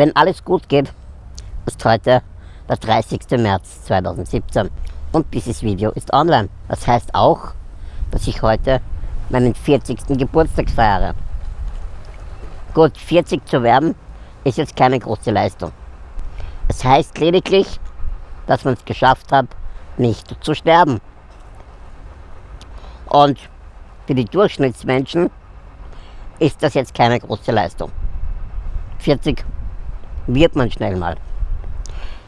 Wenn alles gut geht, ist heute der 30. März 2017 und dieses Video ist online. Das heißt auch, dass ich heute meinen 40. Geburtstag feiere. Gut, 40 zu werden ist jetzt keine große Leistung. Es heißt lediglich, dass man es geschafft hat, nicht zu sterben. Und für die Durchschnittsmenschen ist das jetzt keine große Leistung. 40 wird man schnell mal.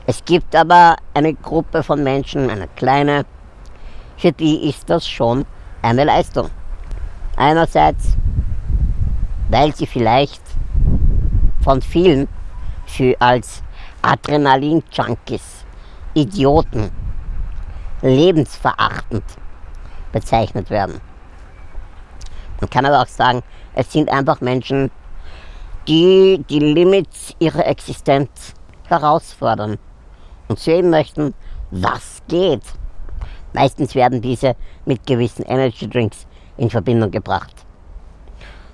Es gibt aber eine Gruppe von Menschen, eine kleine, für die ist das schon eine Leistung. Einerseits, weil sie vielleicht von vielen für als Adrenalin-Junkies, Idioten, lebensverachtend bezeichnet werden. Man kann aber auch sagen, es sind einfach Menschen, die die Limits ihrer Existenz herausfordern und sehen möchten, was geht. Meistens werden diese mit gewissen Energy Drinks in Verbindung gebracht.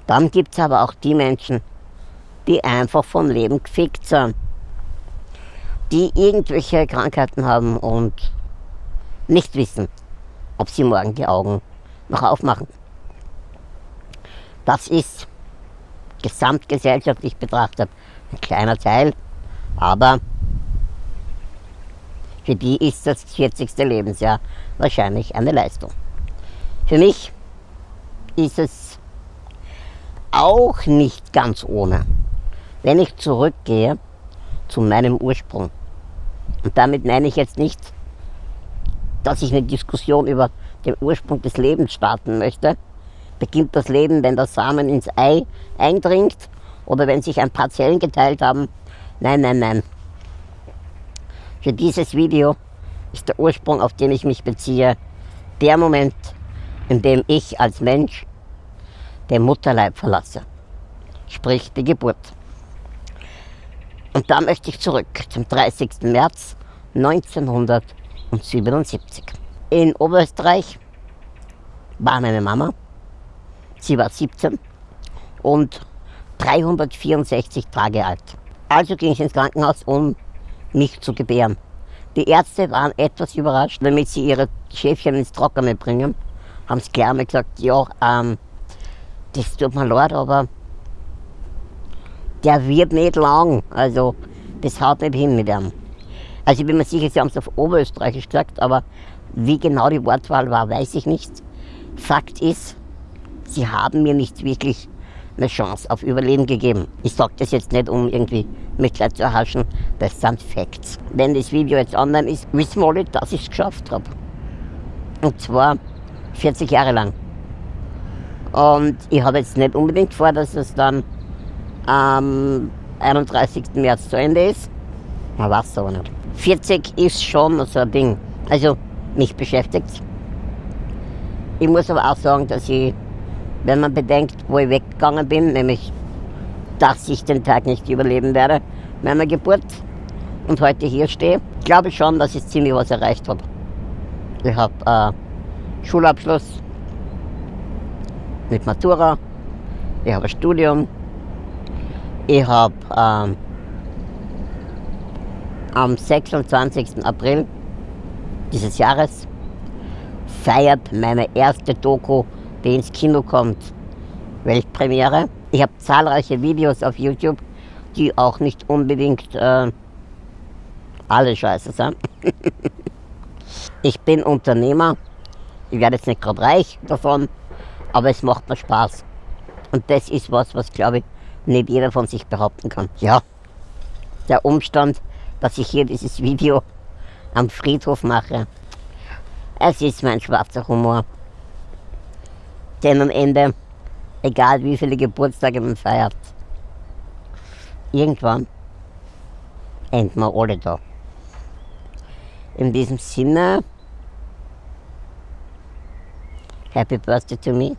Dann gibt es aber auch die Menschen, die einfach vom Leben gefickt sind, die irgendwelche Krankheiten haben und nicht wissen, ob sie morgen die Augen noch aufmachen. Das ist gesamtgesellschaftlich betrachtet ein kleiner Teil, aber für die ist das 40. Lebensjahr wahrscheinlich eine Leistung. Für mich ist es auch nicht ganz ohne, wenn ich zurückgehe zu meinem Ursprung. Und damit meine ich jetzt nicht, dass ich eine Diskussion über den Ursprung des Lebens starten möchte, beginnt das Leben, wenn der Samen ins Ei eindringt oder wenn sich ein paar Zellen geteilt haben. Nein, nein, nein. Für dieses Video ist der Ursprung, auf den ich mich beziehe, der Moment, in dem ich als Mensch den Mutterleib verlasse. Sprich die Geburt. Und da möchte ich zurück zum 30. März 1977. In Oberösterreich war meine Mama Sie war 17 und 364 Tage alt. Also ging ich ins Krankenhaus, um mich zu gebären. Die Ärzte waren etwas überrascht, damit sie ihre Schäfchen ins Trockene bringen. Haben es gleich mal gesagt, ja, ähm, das tut mir leid, aber der wird nicht lang. Also, das haut nicht hin mit ihm. Also, ich bin mir sicher, sie haben es auf Oberösterreichisch gesagt, aber wie genau die Wortwahl war, weiß ich nicht. Fakt ist, sie haben mir nicht wirklich eine Chance auf Überleben gegeben. Ich sage das jetzt nicht, um irgendwie Mitleid zu erhaschen, das sind Facts. Wenn das Video jetzt online ist, wissen wir alle, dass ich es geschafft habe. Und zwar 40 Jahre lang. Und ich habe jetzt nicht unbedingt vor, dass es dann am 31. März zu Ende ist. Man weiß es aber nicht. 40 ist schon so ein Ding. Also, mich beschäftigt Ich muss aber auch sagen, dass ich wenn man bedenkt, wo ich weggegangen bin, nämlich, dass ich den Tag nicht überleben werde, meiner Geburt und heute hier stehe, glaube ich schon, dass ich ziemlich was erreicht habe. Ich habe äh, Schulabschluss mit Matura, ich habe ein Studium, ich habe äh, am 26. April dieses Jahres feiert meine erste Doku die ins Kino kommt. Weltpremiere. Ich habe zahlreiche Videos auf YouTube, die auch nicht unbedingt äh, alle scheiße sind. ich bin Unternehmer. Ich werde jetzt nicht gerade reich davon, aber es macht mir Spaß. Und das ist was, was glaube ich nicht jeder von sich behaupten kann. Ja, der Umstand, dass ich hier dieses Video am Friedhof mache, es ist mein schwarzer Humor. Denn am Ende, egal wie viele Geburtstage man feiert, irgendwann enden wir alle da. In diesem Sinne, Happy Birthday to me.